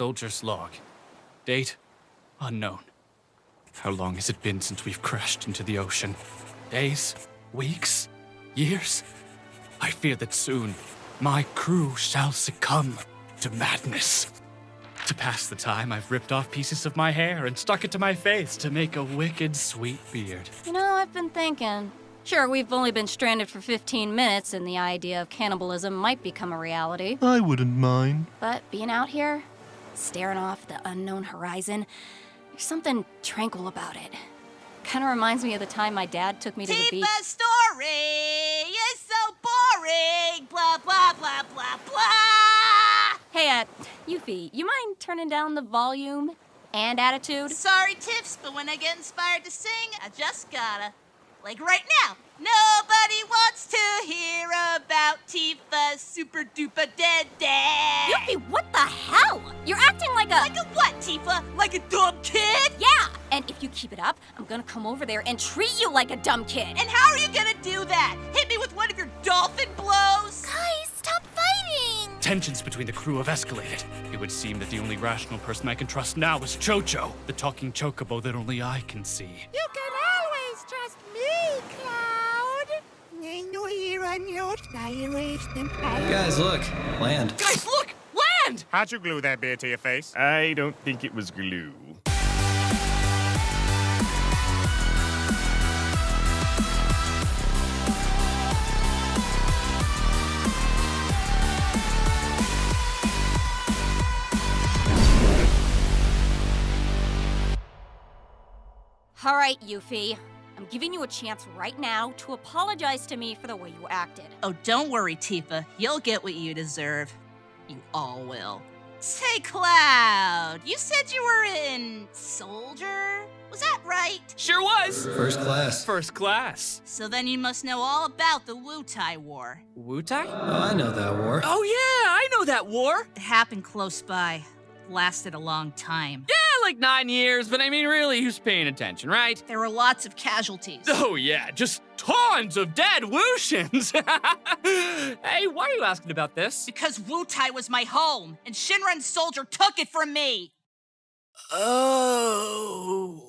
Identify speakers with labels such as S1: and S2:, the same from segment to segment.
S1: Soldier's log. Date unknown. How long has it been since we've crashed into the ocean? Days? Weeks? Years? I fear that soon my crew shall succumb to madness. To pass the time, I've ripped off pieces of my hair and stuck it to my face to make a wicked sweet beard.
S2: You know, I've been thinking. Sure, we've only been stranded for 15 minutes, and the idea of cannibalism might become a reality.
S3: I wouldn't mind.
S2: But being out here, staring off the unknown horizon, there's something tranquil about it. Kind of reminds me of the time my dad took me to the beach.
S4: Story is so boring. Blah, blah, blah, blah, blah.
S2: Hey, uh, Yuffie, you mind turning down the volume and attitude?
S4: Sorry, Tiffs, but when I get inspired to sing, I just gotta. Like right now. Nobody wants to hear about Tifa's super duper dead dad.
S2: Yuffie, what the hell? You're acting like a.
S4: Like a what, Tifa? Like a dumb kid?
S2: Yeah! And if you keep it up, I'm gonna come over there and treat you like a dumb kid.
S4: And how are you gonna do that? Hit me with one of your dolphin blows?
S5: Guys, stop fighting!
S1: Tensions between the crew have escalated. It would seem that the only rational person I can trust now is Chocho, the talking chocobo that only I can see.
S5: You can always trust me, Cloud!
S6: Guys, look. Land.
S1: Guys, look! Land!
S7: How'd you glue that beard to your face?
S8: I don't think it was glue.
S2: All right, Yuffie. I'm giving you a chance right now to apologize to me for the way you acted.
S4: Oh, don't worry, Tifa. You'll get what you deserve. You all will. Say, Cloud, you said you were in Soldier? Was that right?
S1: Sure was!
S6: First class.
S1: First class.
S4: So then you must know all about the Wutai War.
S1: Wutai?
S6: Oh, I know that war.
S1: Oh, yeah, I know that war.
S4: It happened close by. Lasted a long time.
S1: Yeah, like nine years, but I mean, really, who's paying attention, right?
S4: There were lots of casualties.
S1: Oh, yeah, just tons of dead Wushins. hey, why are you asking about this?
S4: Because Wutai was my home, and Shinra and Soldier took it from me.
S1: Oh.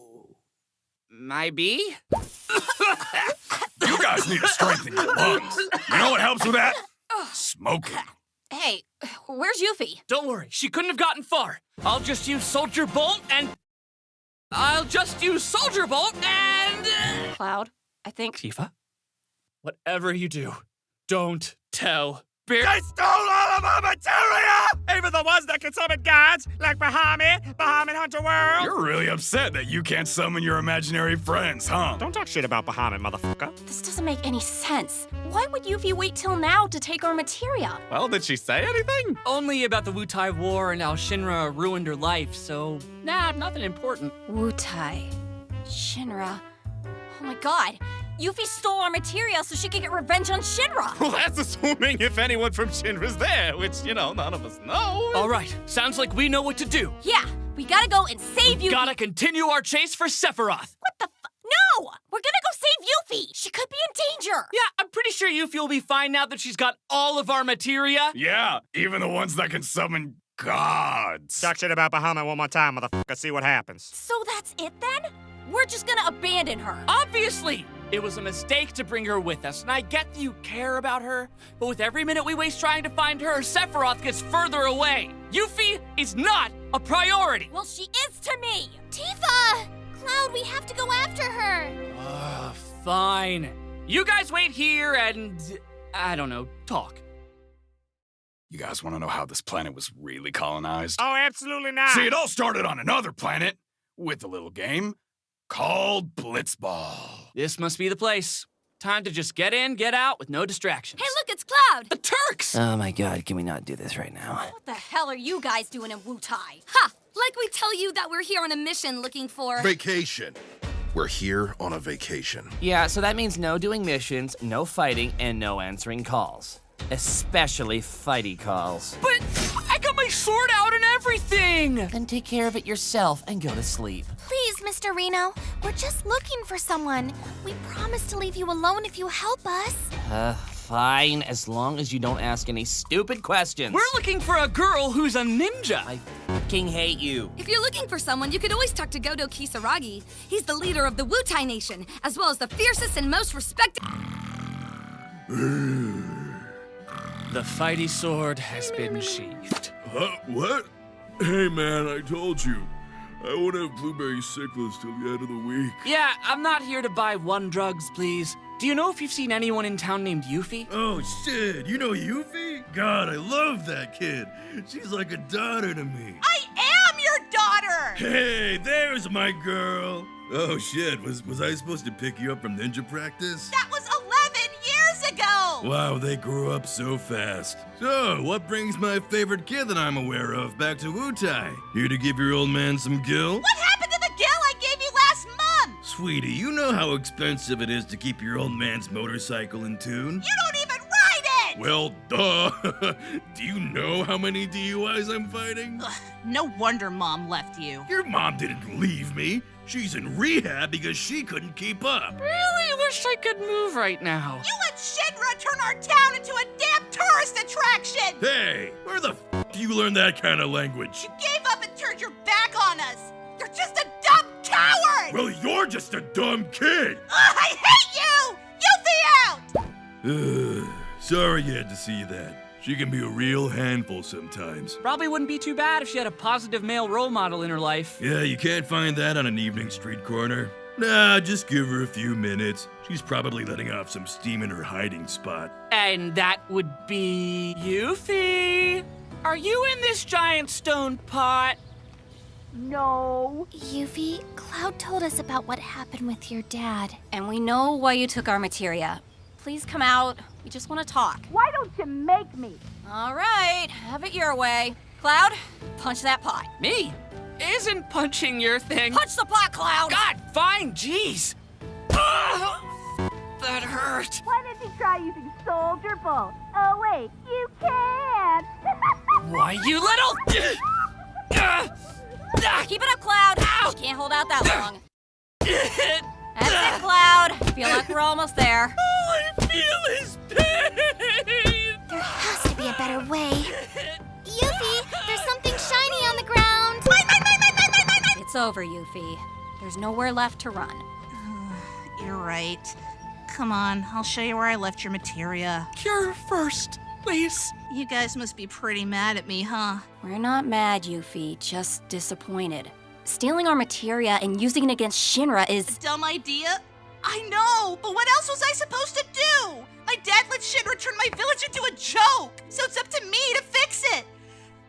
S1: Maybe?
S9: You guys need to strengthen your lungs. You know what helps with that? Smoking.
S2: Hey, where's Yuffie?
S1: Don't worry, she couldn't have gotten far. I'll just use Soldier Bolt and. I'll just use Soldier Bolt and. uh,
S2: Cloud, I think.
S1: Tifa? Whatever you do, don't tell Beard.
S7: They stole all of our materia! Even the ones that can summon gods, like Bahamut, Bahamut Hunter World.
S9: You're really upset that you can't summon your imaginary friends, huh?
S7: Don't talk shit about Bahamut, motherfucker.
S2: This doesn't make any sense. Why would Yuffie wait till now to take our materia?
S8: Well, did she say anything?
S1: Only about the Wutai War and how Shinra ruined her life, so nah, nothing important.
S2: Wutai. Shinra. Oh my god. Yuffie stole our materia so she could get revenge on Shinra.
S8: Well, that's assuming if anyone from Shinra's there, which, you know, none of us know.
S1: All right, sounds like we know what to do.
S2: Yeah, we gotta go and save Yuffie.
S1: Gotta continue our chase for Sephiroth.
S2: What the fu- No! We're gonna go save Yuffie! She could be in danger!
S1: Yeah, I'm pretty sure Yuffie will be fine now that she's got all of our materia.
S9: Yeah, even the ones that can summon gods.
S7: Talk shit about Bahamut one more time, motherfucker. See what happens.
S2: So that's it then? We're just gonna abandon her.
S1: Obviously! It was a mistake to bring her with us, and I get that you care about her, but with every minute we waste trying to find her, Sephiroth gets further away. Yuffie is not a priority!
S2: Well, she is to me!
S5: Tifa! Cloud, we have to go after her.
S1: Ugh, fine. You guys wait here and, I don't know, talk.
S9: You guys want to know how this planet was really colonized?
S7: Oh, absolutely not.
S9: See, it all started on another planet with a little game called Blitzball.
S1: This must be the place. Time to just get in, get out with no distractions.
S5: Hey, look, it's Cloud!
S1: The Turks!
S6: Oh my god, can we not do this right now?
S2: What the hell are you guys doing in Wutai?
S5: Ha! Like we tell you that we're here on a mission looking for.
S10: Vacation. We're here on a vacation.
S6: Yeah, so that means no doing missions, no fighting, and no answering calls. Especially fighty calls.
S1: But I got my sword out and everything!
S6: Then take care of it yourself and go to sleep.
S5: Please, Mr. Reno, we're just looking for someone. We promise to leave you alone if you help us.
S6: Uh, fine, as long as you don't ask any stupid questions.
S1: We're looking for a girl who's a ninja.
S6: I fucking hate you.
S3: If you're looking for someone, you could always talk to Godo Kisaragi. He's the leader of the Wutai Nation, as well as the fiercest and most respected.
S1: The fighty sword has been sheathed.
S9: Huh? What? Hey, man, I told you. I won't have blueberry sickles till the end of the week.
S1: Yeah, I'm not here to buy one drugs, please. Do you know if you've seen anyone in town named Yuffie?
S11: Oh, shit. You know Yuffie? God, I love that kid. She's like a daughter to me.
S4: I am your daughter!
S11: Hey, there's my girl. Oh, shit. Was, was I supposed to pick you up from ninja practice?
S4: That was 11 years ago!
S11: Wow, they grew up so fast. So, what brings my favorite kid that I'm aware of back to Wutai? Here to give your old man some gil?
S4: What happened to the gil I gave you last month?
S11: Sweetie, you know how expensive it is to keep your old man's motorcycle in tune?
S4: You don't even ride it!
S11: Well, duh. Do you know how many DUIs I'm fighting?
S4: Ugh, no wonder Mom left you.
S11: Your mom didn't leave me. She's in rehab because she couldn't keep up.
S1: Really wish I could move right now.
S4: You let Shinra turn our town into a damn tourist attraction!
S11: Hey, where the f do you learn that kind of language?
S4: You gave up and turned your back on us! You're just a dumb coward!
S11: Well, you're just a dumb kid.
S4: Ugh, I hate you! You'll be out!
S11: Ugh, sorry you had to see that. She can be a real handful sometimes.
S1: Probably wouldn't be too bad if she had a positive male role model in her life.
S11: Yeah, you can't find that on an evening street corner. Nah, just give her a few minutes. She's probably letting off some steam in her hiding spot.
S1: And that would be Yuffie. Are you in this giant stone pot?
S5: No. Yuffie, Cloud told us about what happened with your dad.
S2: And we know why you took our materia. Please come out. We just want to talk.
S4: Why don't you make me?
S2: All right, have it your way. Cloud, punch that pot.
S1: Me? Isn't punching your thing?
S2: Punch the pot, Cloud!
S1: God, fine, jeez. Ah! That hurt.
S4: Why didn't you try using Soldier Bolt? Oh, wait, you can!
S1: Why, you little. Ah! Ah!
S2: Keep it up, Cloud.
S1: Ow.
S2: Can't hold out that long. That's it, Cloud. Feel like we're almost there.
S1: All I feel
S2: over, Yuffie. There's nowhere left to run.
S4: You're right. Come on, I'll show you where I left your materia.
S1: Cure first, please.
S4: You guys must be pretty mad at me, huh?
S2: We're not mad, Yuffie, just disappointed. Stealing our materia and using it against Shinra is.
S4: Dumb idea? I know, but what else was I supposed to do? My dad let Shinra turn my village into a joke, so it's up to me to fix it.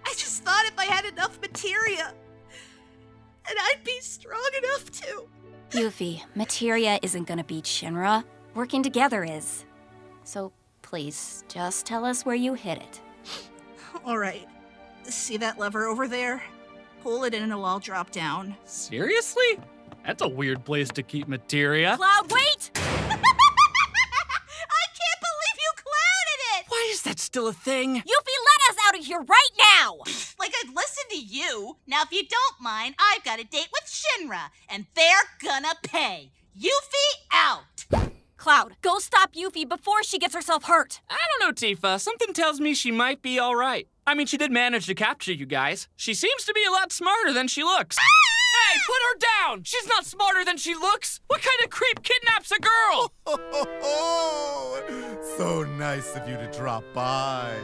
S4: I just thought if I had enough materia, and I'd be strong enough to.
S2: Yuffie, materia isn't gonna beat Shinra. Working together is. So please, just tell us where you hid it.
S4: All right. See that lever over there? Pull it in and it'll all drop down.
S1: Seriously? That's a weird place to keep materia.
S2: Cloud, wait!
S4: I can't believe you clouded it!
S1: Why is that still a thing?
S2: Yuffie, let us out of here right now!
S4: Like I'd listen to you. Now, if you don't mind, I've got a date with Shinra, and they're gonna pay. Yuffie out!
S2: Cloud, go stop Yuffie before she gets herself hurt.
S1: I don't know, Tifa. Something tells me she might be all right. I mean, she did manage to capture you guys. She seems to be a lot smarter than she looks. Ah! Hey, put her down! She's not smarter than she looks! What kind of creep kidnaps a girl?
S12: so nice of you to drop by.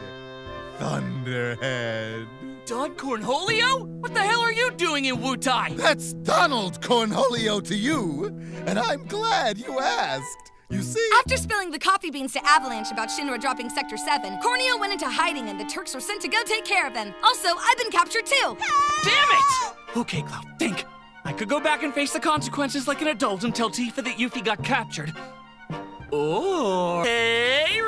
S12: Thunderhead.
S1: Don Cornholio? What the hell are you doing in Wutai?
S12: That's Donald Cornholio to you, and I'm glad you asked. You see?
S3: After spilling the coffee beans to Avalanche about Shinra dropping Sector 7, Corneo went into hiding and the Turks were sent to go take care of them. Also, I've been captured too.
S1: Damn it! Okay, Cloud, think. I could go back and face the consequences like an adult and tell Tifa that Yuffie got captured. Or. Hey, Reno!
S6: Not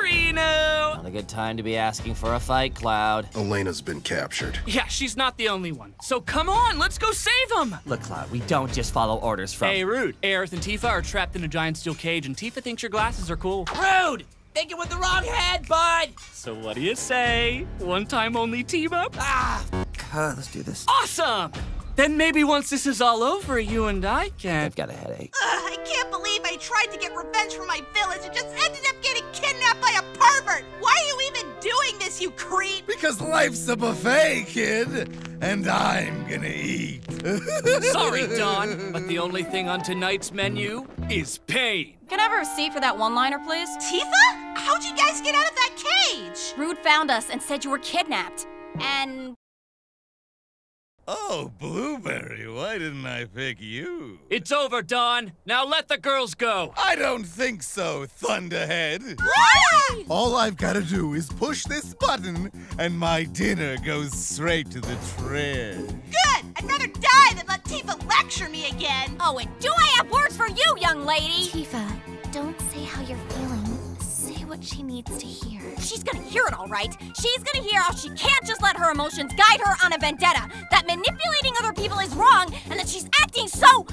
S6: a good time to be asking for a fight, Cloud.
S10: Elena's been captured.
S1: Yeah, she's not the only one. So come on, let's go save them!
S6: Look, Cloud, we don't just follow orders from.
S1: Hey, Rude. Aerith and Tifa are trapped in a giant steel cage, and Tifa thinks your glasses are cool.
S6: Rude! Thinking with the wrong head, bud!
S1: So what do you say? One time only team up?
S6: Ah! God, let's do this.
S1: Awesome!
S6: Then maybe once this is all over, you and I can. I've got a headache.
S4: Ugh, I can't believe I tried to get revenge for my village and just ended up getting kidnapped by a pervert! Why are you even doing this, you creep?
S12: Because life's a buffet, kid, and I'm gonna eat.
S6: Sorry, Don, but the only thing on tonight's menu is pain.
S2: Can I have a receipt for that one-liner, please?
S4: Tifa? How'd you guys get out of that cage?
S2: Rude found us and said you were kidnapped. And
S11: Oh, Blueberry, why didn't I pick you?
S6: It's over, Don. Now let the girls go.
S12: I don't think so, Thunderhead. All I've got to do is push this button, and my dinner goes straight to the trash.
S4: Good! I'd rather die than let Tifa lecture me again!
S2: Oh, and do I have words for you, young lady?
S5: Tifa, don't say how you're feeling. What she needs to hear.
S2: She's gonna hear it all right. She's gonna hear how she can't just let her emotions guide her on a vendetta. That manipulating other people is wrong, and that she's acting so.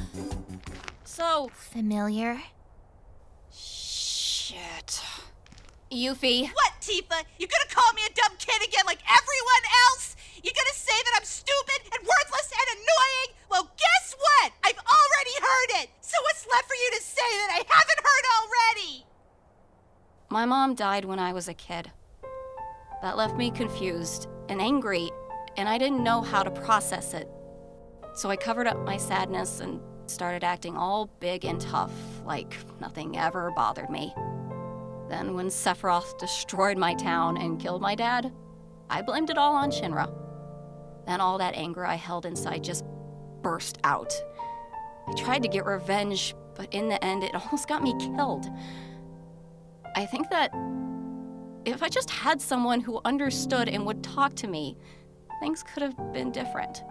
S2: so.
S5: Familiar?
S2: Shit. Yuffie.
S4: What, Tifa? You gonna call me a dumb kid again like everyone else? You gonna say that I'm stupid and worthless and annoying? Well, guess what? I've already heard it! So what's left for you to say that I haven't heard?
S2: My mom died when I was a kid. That left me confused and angry, and I didn't know how to process it. So I covered up my sadness and started acting all big and tough, like nothing ever bothered me. Then, when Sephiroth destroyed my town and killed my dad, I blamed it all on Shinra. Then all that anger I held inside just burst out. I tried to get revenge, but in the end, it almost got me killed. I think that if I just had someone who understood and would talk to me, things could have been different.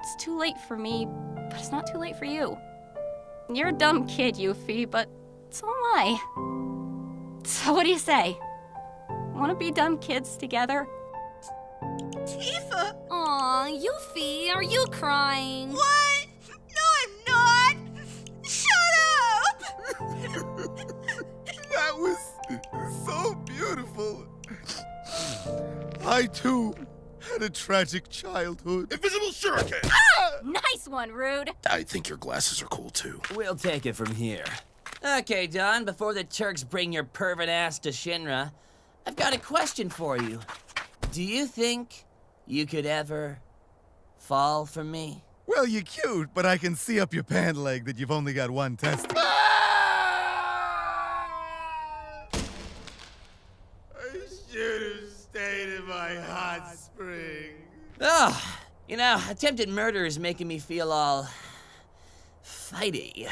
S2: It's too late for me, but it's not too late for you. You're a dumb kid, Yuffie, but so am I. So what do you say? Want to be dumb kids together?
S4: Tifa?
S3: Aw, Yuffie, are you crying?
S4: What?
S12: Was so beautiful. I too had a tragic childhood.
S10: Invisible shuriken! Ah!
S2: Nice one, Rude.
S10: I think your glasses are cool too.
S6: We'll take it from here. Okay, Don, before the Turks bring your pervert ass to Shinra, I've got a question for you. Do you think you could ever fall for me?
S12: Well, you're cute, but I can see up your pant leg that you've only got one testicle. Ah!
S11: I should have stayed in my hot spring.
S6: Oh, you know, attempted murder is making me feel all fighty.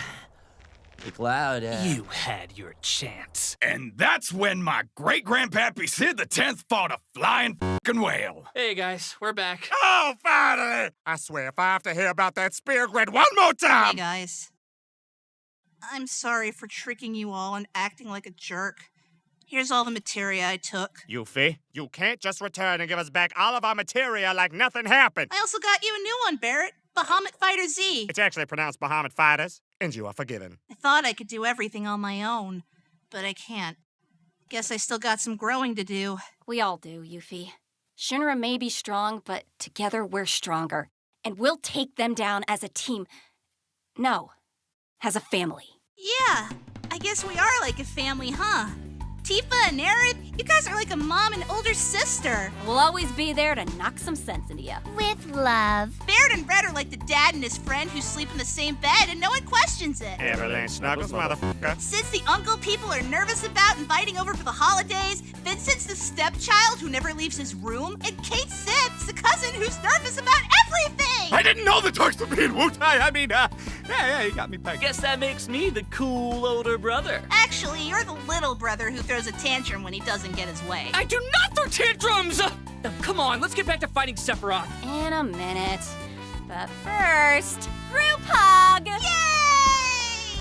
S6: McLeod, uh...
S8: You had your chance.
S9: And that's when my great grandpappy Cid the Tenth fought a flying fucking whale.
S1: Hey guys, we're back.
S7: Oh, finally! I swear, if I have to hear about that spear grid one more time...
S4: Hey guys. I'm sorry for tricking you all and acting like a jerk. Here's all the materia I took.
S7: Yuffie, you can't just return and give us back all of our materia like nothing happened.
S4: I also got you a new one, Barret. Bahamut Fighter Z.
S7: It's actually pronounced Bahamut Fighters, and you are forgiven.
S4: I thought I could do everything on my own, but I can't. Guess I still got some growing to do.
S2: We all do, Yuffie. Shinra may be strong, but together we're stronger. And we'll take them down as a team. No, as a family.
S4: Yeah, I guess we are like a family, huh? Tifa and Aerith, you guys are like a mom and older sister.
S2: We'll always be there to knock some sense into you.
S5: With love.
S4: Barret and Red are like the dad and his friend who sleep in the same bed and no one questions it.
S7: Everything snuggles, motherfucker.
S4: Cid's the uncle people are nervous about inviting over for the holidays. Vincent's the stepchild who never leaves his room. And Cait Sith's the cousin who's nervous about everything.
S8: I didn't know the Turks would be in Wutai. I mean, uh, yeah, yeah, you got me pegged.
S6: Guess that makes me the cool older brother.
S4: Actually, you're the little brother who throws a tantrum when he doesn't get his way.
S6: I do not throw tantrums! Uh, come on, let's get back to fighting Sephiroth.
S2: In a minute. But first, group hug!
S4: Yay!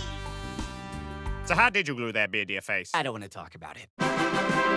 S7: So how did you glue that beard to your face?
S6: I don't want to talk about it.